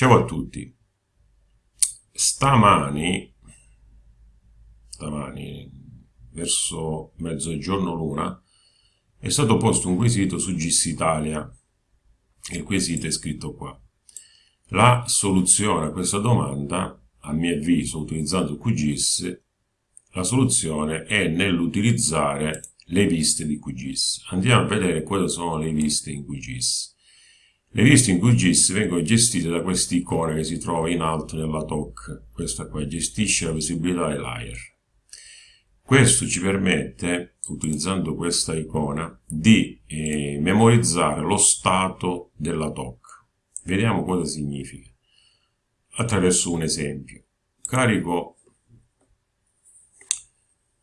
Ciao a tutti. Stamani, stamani verso mezzogiorno l'una, è stato posto un quesito su GIS Italia. Il quesito è scritto qua. La soluzione a questa domanda, a mio avviso, utilizzando QGIS, la soluzione è nell'utilizzare le viste di QGIS. Andiamo a vedere quali sono le viste in QGIS. Le liste in QGIS vengono gestite da questa icona che si trova in alto nella TOC. Questa qua gestisce la visibilità dei layer. Questo ci permette, utilizzando questa icona, di eh, memorizzare lo stato della TOC. Vediamo cosa significa. Attraverso un esempio. Carico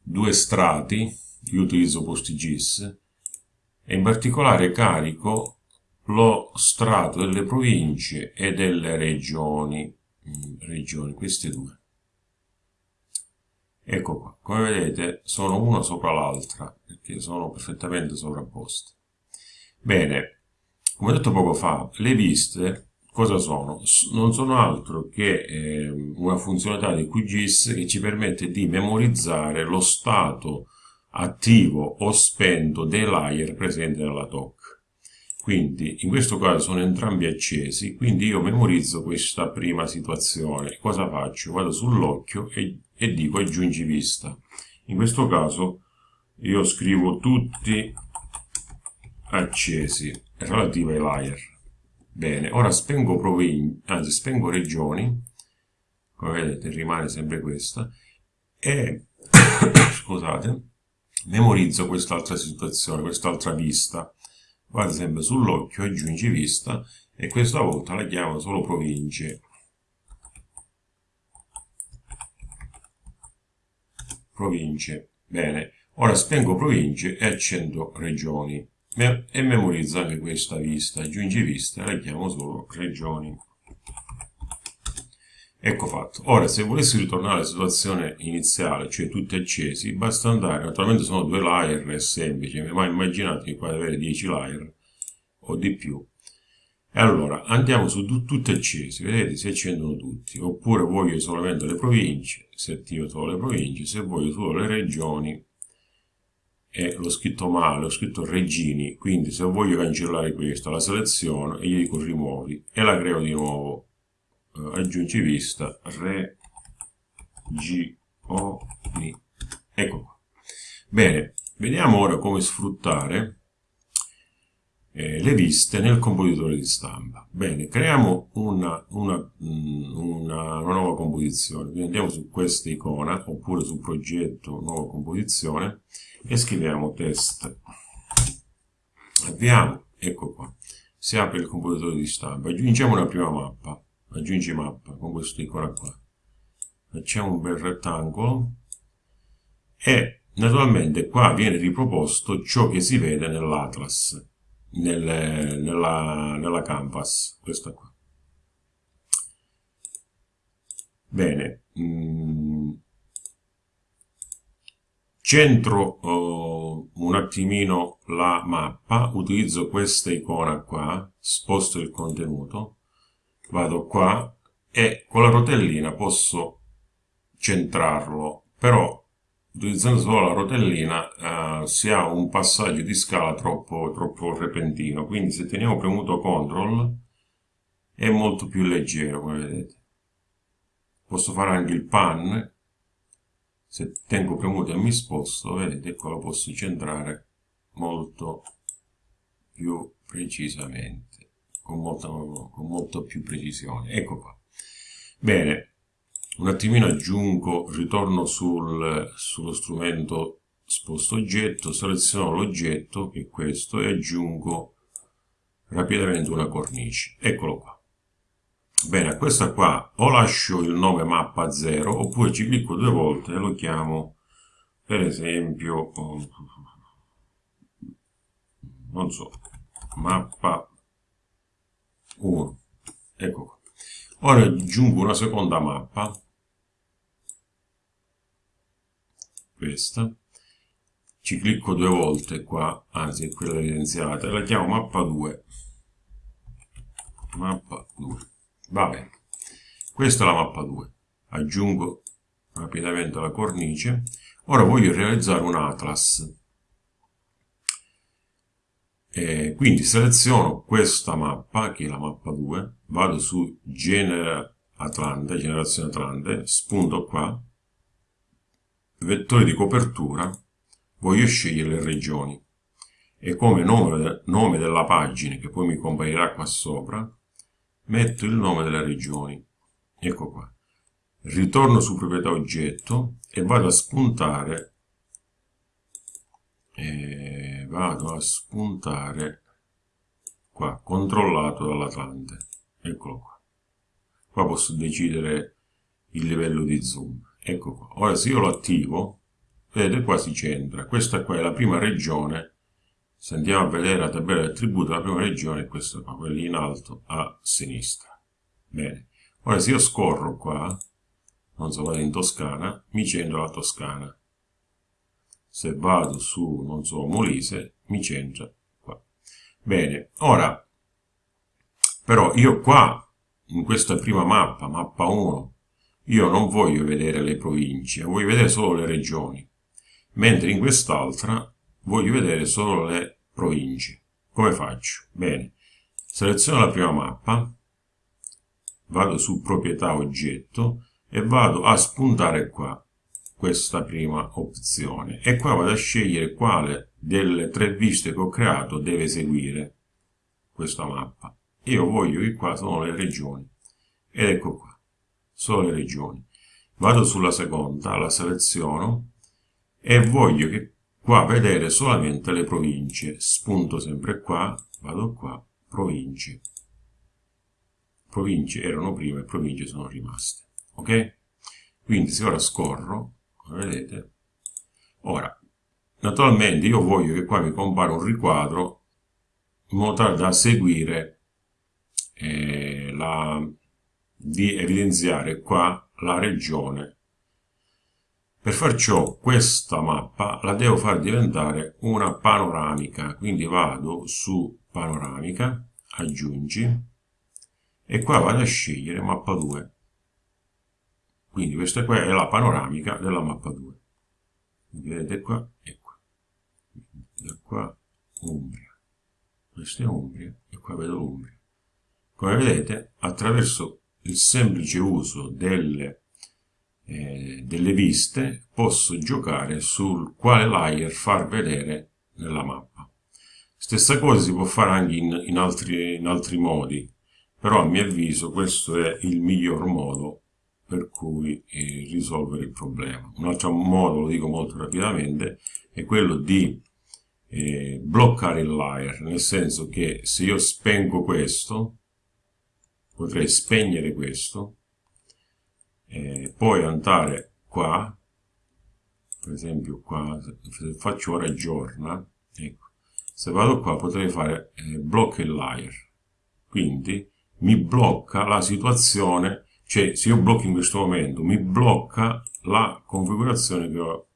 due strati, io utilizzo PostGIS, e in particolare carico lo strato delle province e delle regioni, mm, regioni queste due. Ecco qua, come vedete sono una sopra l'altra, perché sono perfettamente sovrapposte. Bene, come detto poco fa, le viste cosa sono? Non sono altro che eh, una funzionalità di QGIS che ci permette di memorizzare lo stato attivo o spento dei layer presenti nella TOC quindi in questo caso sono entrambi accesi quindi io memorizzo questa prima situazione. Cosa faccio? vado sull'occhio e, e dico aggiungi vista in questo caso io scrivo tutti accesi relativi ai layer bene ora spengo anzi spengo regioni come vedete rimane sempre questa e scusate memorizzo quest'altra situazione quest'altra vista vado sempre sull'occhio, aggiungi vista e questa volta la chiamo solo province. Province. Bene, ora spengo province e accendo regioni e memorizzo anche questa vista, aggiungi vista e la chiamo solo regioni. Ecco fatto. Ora, se volessi ritornare alla situazione iniziale, cioè tutti accesi, basta andare, naturalmente sono due layer, è semplice, ma immaginate che qua avere 10 layer o di più. E allora, andiamo su tutti accesi, vedete, si accendono tutti. Oppure voglio solamente le province, si attiva solo le province, se voglio solo le regioni, e l'ho scritto male, ho scritto regini, quindi se voglio cancellare questo, la seleziono e gli dico rimuovi e la creo di nuovo aggiungi vista regioni ecco qua. Bene vediamo ora come sfruttare eh, le viste nel compositore di stampa. Bene creiamo una, una, mm, una, una nuova composizione. Quindi andiamo su questa icona oppure su progetto nuova composizione e scriviamo test. Avviamo ecco qua. Si apre il compositore di stampa. Aggiungiamo una prima mappa aggiungi mappa con questa icona qua. Facciamo un bel rettangolo. E naturalmente qua viene riproposto ciò che si vede nell'atlas nel, nella, nella canvas questa qua. Bene mm. centro oh, un attimino la mappa utilizzo questa icona qua sposto il contenuto vado qua e con la rotellina posso centrarlo però utilizzando solo la rotellina eh, si ha un passaggio di scala troppo, troppo repentino. Quindi se teniamo premuto CTRL è molto più leggero come vedete. Posso fare anche il pan. Se tengo premuto e mi sposto vedete qua lo posso centrare molto più precisamente con molta, con molta più precisione. Ecco qua. Bene, un attimino aggiungo, ritorno sul, sullo strumento sposto oggetto, seleziono l'oggetto, che è questo, e aggiungo rapidamente una cornice. Eccolo qua. Bene, a questa qua o lascio il nome mappa 0 oppure ci clicco due volte e lo chiamo per esempio non so mappa 1 ecco qua ora aggiungo una seconda mappa questa ci clicco due volte qua anzi è quella evidenziata la chiamo mappa 2 mappa 2 Va bene. Questa è la mappa 2. Aggiungo rapidamente la cornice. Ora voglio realizzare un atlas. E quindi seleziono questa mappa, che è la mappa 2, vado su Genera Atlante, generazione Atlante, spunto qua, vettore di copertura, voglio scegliere le regioni e come nome, nome della pagina, che poi mi comparirà qua sopra, metto il nome delle regioni. Ecco qua. Ritorno su proprietà oggetto e vado a spuntare e vado a spuntare qua, controllato dall'Atlante. Eccolo qua. Qua posso decidere il livello di zoom. Ecco qua. Ora se io lo attivo, vedete qua si centra. Questa qua è la prima regione se andiamo a vedere la tabella del tributo, la prima regione è questa qua, quella in alto a sinistra. Bene, ora se io scorro qua, non so, vado in Toscana, mi centro la Toscana. Se vado su, non so, Molise, mi centra qua. Bene, ora, però io qua, in questa prima mappa, mappa 1, io non voglio vedere le province, voglio vedere solo le regioni, mentre in quest'altra voglio vedere solo le province. Come faccio? Bene, seleziono la prima mappa, vado su proprietà oggetto e vado a spuntare qua questa prima opzione. E qua vado a scegliere quale delle tre viste che ho creato deve seguire questa mappa. Io voglio che qua sono le regioni. Ed ecco qua, sono le regioni. Vado sulla seconda, la seleziono e voglio che qua vedere solamente le province. Spunto sempre qua vado qua province. Province erano prima e province sono rimaste. Ok? Quindi se ora scorro vedete? Ora naturalmente io voglio che qua mi compare un riquadro in modo tale da seguire eh, la, di evidenziare qua la regione. Per far ciò questa mappa la devo far diventare una panoramica, quindi vado su panoramica, aggiungi e qua vado a scegliere mappa 2. Quindi questa qua è la panoramica della mappa 2. Quindi vedete qua e qua. Da qua Umbria. Questa è Umbria e qua vedo l'Umbria. Come vedete, attraverso il semplice uso delle eh, delle viste posso giocare sul quale layer far vedere nella mappa. Stessa cosa si può fare anche in, in, altri, in altri modi, però a mio avviso questo è il miglior modo per cui eh, risolvere il problema. Un altro modo, lo dico molto rapidamente, è quello di eh, bloccare il layer, nel senso che se io spengo questo, potrei spegnere questo, eh, poi andare qua per esempio qua se faccio ora giorna ecco, se vado qua potrei fare eh, blocca il layer quindi mi blocca la situazione cioè se io blocco in questo momento mi blocca la configurazione che ho,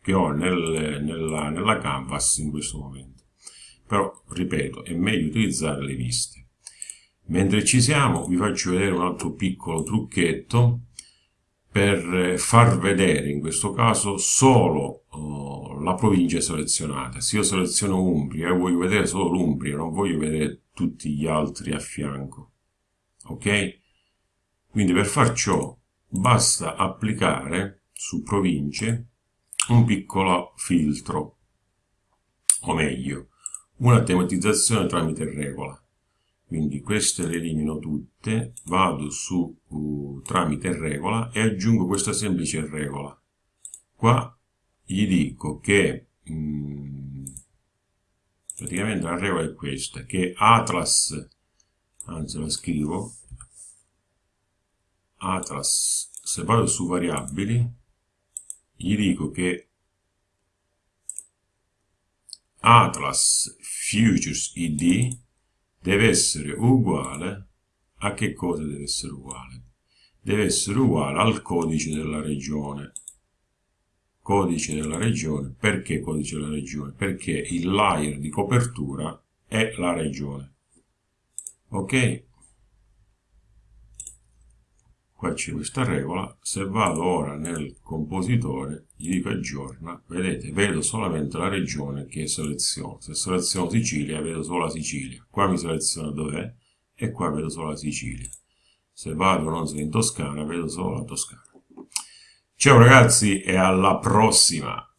che ho nel, nella, nella canvas in questo momento però ripeto è meglio utilizzare le viste mentre ci siamo vi faccio vedere un altro piccolo trucchetto per far vedere in questo caso solo uh, la provincia selezionata. Se io seleziono Umbria e voglio vedere solo l'Umbria, non voglio vedere tutti gli altri a fianco. Ok? Quindi per far ciò basta applicare su province un piccolo filtro, o meglio, una tematizzazione tramite regola quindi queste le elimino tutte, vado su uh, tramite regola e aggiungo questa semplice regola. Qua gli dico che mh, mm, praticamente la regola è questa, che Atlas, anzi la scrivo, Atlas, se vado su variabili, gli dico che Atlas Futures ID deve essere uguale a che cosa deve essere uguale? Deve essere uguale al codice della regione. Codice della regione, perché codice della regione? Perché il layer di copertura è la regione. Ok? Qua c'è questa regola, se vado ora nel compositore, gli dico aggiorna, vedete, vedo solamente la regione che seleziono, se seleziono Sicilia vedo solo la Sicilia, qua mi seleziono dov'è e qua vedo solo la Sicilia, se vado non so in Toscana vedo solo la Toscana. Ciao ragazzi e alla prossima!